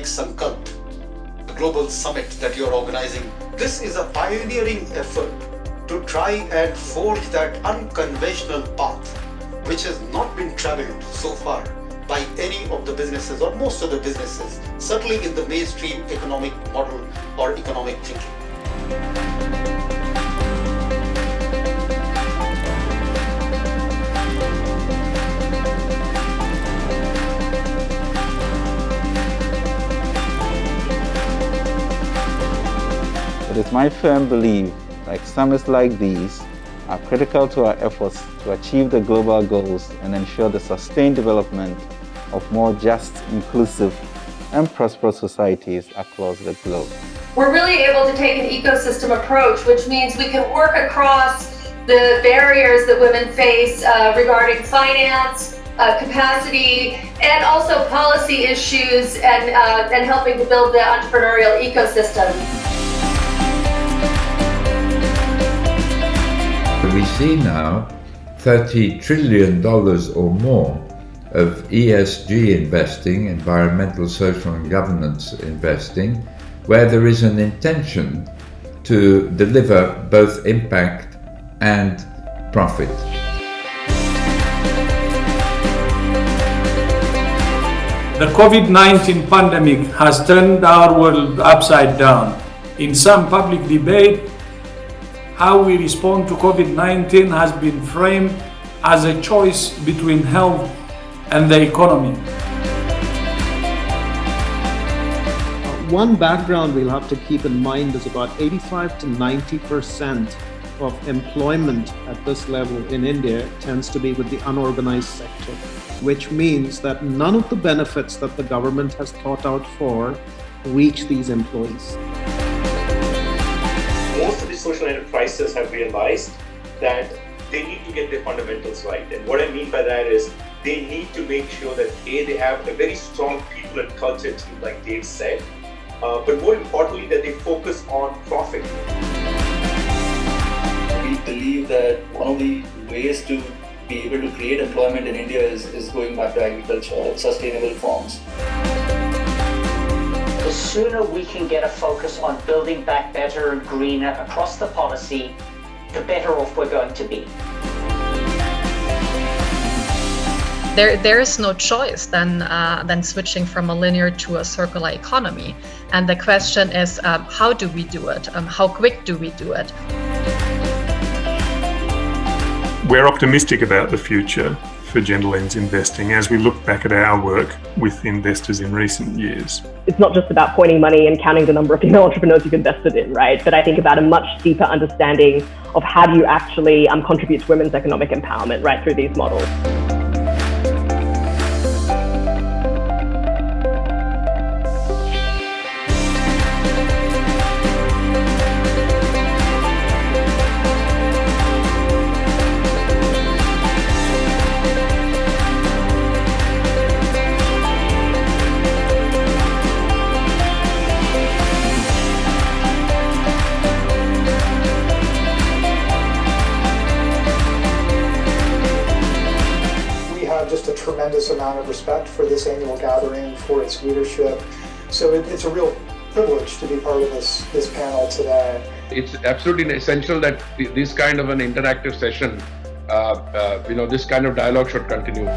Sankalp, the global summit that you're organizing. This is a pioneering effort to try and forge that unconventional path which has not been traveled so far by any of the businesses or most of the businesses, certainly in the mainstream economic model or economic thinking. It is my firm belief that summits like these are critical to our efforts to achieve the global goals and ensure the sustained development of more just, inclusive, and prosperous societies across the globe. We're really able to take an ecosystem approach, which means we can work across the barriers that women face uh, regarding finance, uh, capacity, and also policy issues and, uh, and helping to build the entrepreneurial ecosystem. We see now $30 trillion or more of ESG investing, environmental, social and governance investing, where there is an intention to deliver both impact and profit. The COVID-19 pandemic has turned our world upside down. In some public debate, how we respond to COVID-19 has been framed as a choice between health and the economy. One background we'll have to keep in mind is about 85 to 90% of employment at this level in India tends to be with the unorganized sector, which means that none of the benefits that the government has thought out for reach these employees most of the social enterprises have realized that they need to get their fundamentals right. And what I mean by that is they need to make sure that A, they have a very strong people and culture team, like Dave said, uh, but more importantly, that they focus on profit. We believe that one of the ways to be able to create employment in India is, is going back to agriculture, sustainable forms the sooner we can get a focus on building back better and greener across the policy, the better off we're going to be. There, there is no choice than, uh, than switching from a linear to a circular economy. And the question is, um, how do we do it? Um, how quick do we do it? We're optimistic about the future for gender lens investing as we look back at our work with investors in recent years. It's not just about pointing money and counting the number of female entrepreneurs you've invested in, right? But I think about a much deeper understanding of how do you actually um, contribute to women's economic empowerment right through these models. Tremendous amount of respect for this annual gathering, for its leadership. So it, it's a real privilege to be part of this, this panel today. It's absolutely essential that this kind of an interactive session, uh, uh, you know, this kind of dialogue should continue.